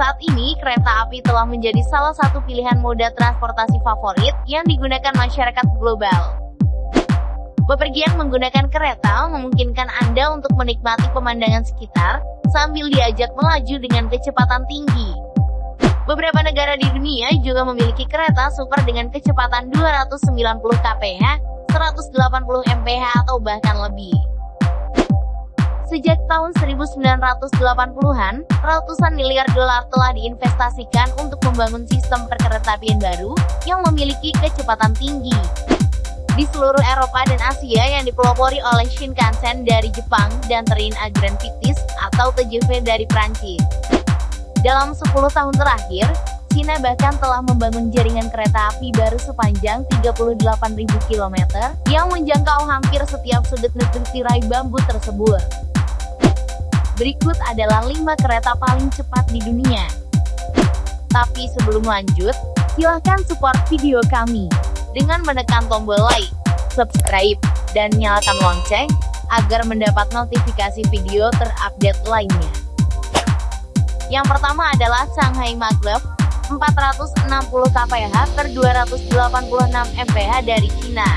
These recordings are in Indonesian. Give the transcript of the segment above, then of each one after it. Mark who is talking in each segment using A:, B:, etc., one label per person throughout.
A: Saat ini, kereta api telah menjadi salah satu pilihan moda transportasi favorit yang digunakan masyarakat global. Bepergian menggunakan kereta memungkinkan Anda untuk menikmati pemandangan sekitar, sambil diajak melaju dengan kecepatan tinggi. Beberapa negara di dunia juga memiliki kereta super dengan kecepatan 290 kph, 180 mph atau bahkan lebih. Sejak tahun 1980-an, ratusan miliar dolar telah diinvestasikan untuk membangun sistem perkeretaapian baru yang memiliki kecepatan tinggi. Di seluruh Eropa dan Asia yang dipelopori oleh Shinkansen dari Jepang dan Train a Grand atau TGV dari Prancis. Dalam 10 tahun terakhir, Cina bahkan telah membangun jaringan kereta api baru sepanjang 38.000 km yang menjangkau hampir setiap sudut negeri tirai bambu tersebut. Berikut adalah 5 kereta paling cepat di dunia. Tapi sebelum lanjut, silahkan support video kami dengan menekan tombol like, subscribe, dan nyalakan lonceng agar mendapat notifikasi video terupdate lainnya. Yang pertama adalah Shanghai Maglev 460 kph per 286 mph dari China.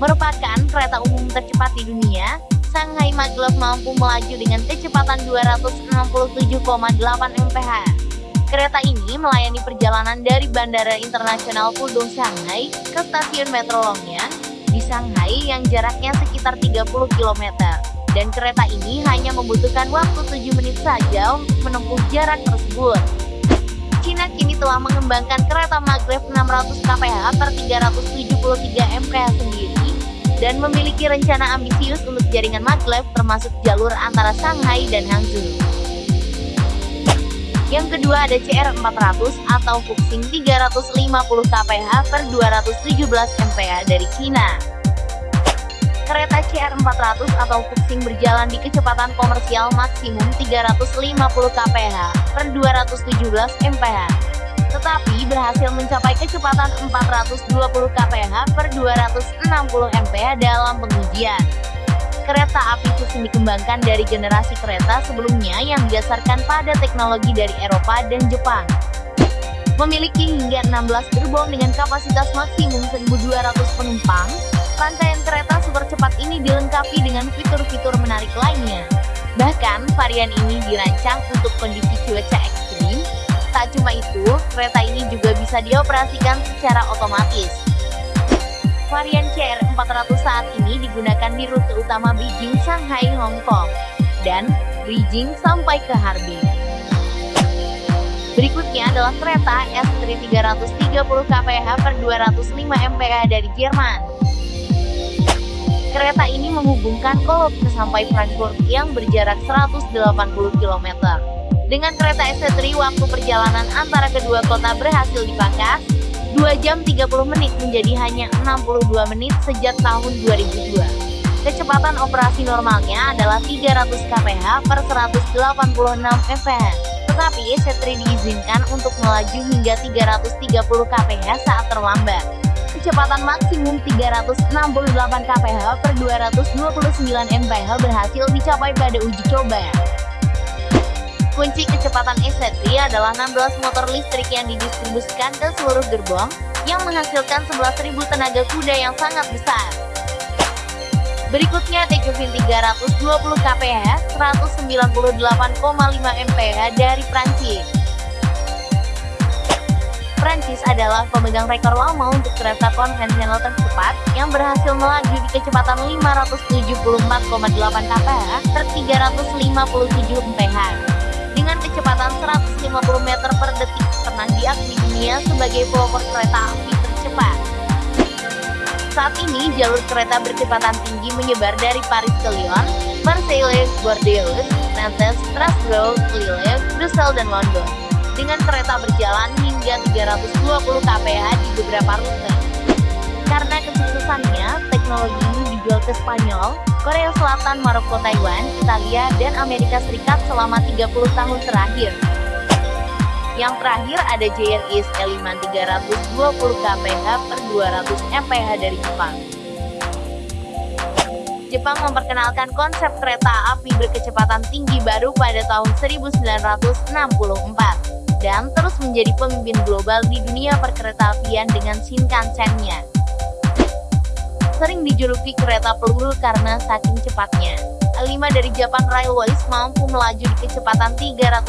A: Merupakan kereta umum tercepat di dunia, Shanghai Maglev mampu melaju dengan kecepatan 267,8 mph. Kereta ini melayani perjalanan dari Bandara Internasional Pudong Shanghai ke stasiun Metro Longyang di Shanghai yang jaraknya sekitar 30 km. Dan kereta ini hanya membutuhkan waktu 7 menit saja untuk menempuh jarak tersebut. Cina kini telah mengembangkan kereta maglev 600 kph per 373 mph sendiri dan memiliki rencana ambisius untuk jaringan maglev termasuk jalur antara Shanghai dan Hangzhou. Yang kedua ada CR400 atau Fuxing 350 kph per 217 mph dari China. Kereta CR400 atau Fuxing berjalan di kecepatan komersial maksimum 350 kph per 217 mph tetapi berhasil mencapai kecepatan 420 kph per 260 mph dalam pengujian. Kereta api Fuxing dikembangkan dari generasi kereta sebelumnya yang didasarkan pada teknologi dari Eropa dan Jepang. Memiliki hingga 16 gerbong dengan kapasitas maksimum 1.200 penumpang, rantaian kereta super cepat ini dilengkapi dengan fitur-fitur menarik lainnya. Bahkan, varian ini dirancang untuk kondisi cuaca ekstrim, Tak cuma itu, kereta ini juga bisa dioperasikan secara otomatis. Varian CR400 saat ini digunakan di rute utama Beijing, Shanghai, Hong Kong, dan Beijing sampai ke Harbin. Berikutnya adalah kereta S3 330 kph per 205 mph dari Jerman. Kereta ini menghubungkan Cologne sampai Frankfurt yang berjarak 180 km. Dengan kereta S3 waktu perjalanan antara kedua kota berhasil dipangkas, 2 jam 30 menit menjadi hanya 62 menit sejak tahun 2002. Kecepatan operasi normalnya adalah 300 kph per 186 mph. Tetapi S3 diizinkan untuk melaju hingga 330 kph saat terlambat. Kecepatan maksimum 368 kph per 229 mph berhasil dicapai pada uji coba. Kunci kecepatan E-Set adalah 16 motor listrik yang didistribusikan ke seluruh gerbong, yang menghasilkan 11.000 tenaga kuda yang sangat besar. Berikutnya Tekuvin 320 kph, 198,5 mph dari Prancis. Prancis adalah pemegang rekor lama untuk kereta konvensional tercepat yang berhasil melaju di kecepatan 574,8 kph per 357 mph dengan kecepatan 150 meter per detik pernah diakui dunia sebagai pelopor kereta api tercepat. Saat ini jalur kereta berkecepatan tinggi menyebar dari Paris ke Lyon, Marseille, Bordeaux, Nantes, Strasbourg, Lille, Brussels, dan London. Dengan kereta berjalan hingga 320 kph di beberapa rute. Karena kesuksesannya, teknologi ini dijual ke Spanyol, Korea Selatan, Maroko, Taiwan, Italia, dan Amerika Serikat selama 30 tahun terakhir. Yang terakhir ada JRIS E5 320 kph per 200 mph dari Jepang. Jepang memperkenalkan konsep kereta api berkecepatan tinggi baru pada tahun 1964 dan terus menjadi pemimpin global di dunia perkeretaapian dengan Shinkansen-nya. Sering dijuluki kereta peluru karena saking cepatnya. 5 dari Japan Railways mampu melaju di kecepatan 320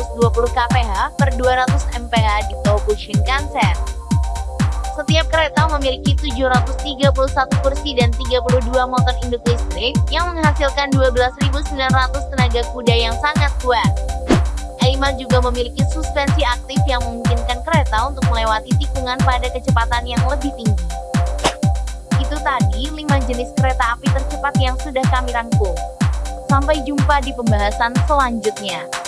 A: kph per 200 mph di Tohoku Shinkansen. Setiap kereta memiliki 731 kursi dan 32 motor induk listrik yang menghasilkan 12.900 tenaga kuda yang sangat kuat. Aima juga memiliki suspensi aktif yang memungkinkan kereta untuk melewati tikungan pada kecepatan yang lebih tinggi. Tadi 5 jenis kereta api tercepat yang sudah kami rangkum. Sampai jumpa di pembahasan selanjutnya.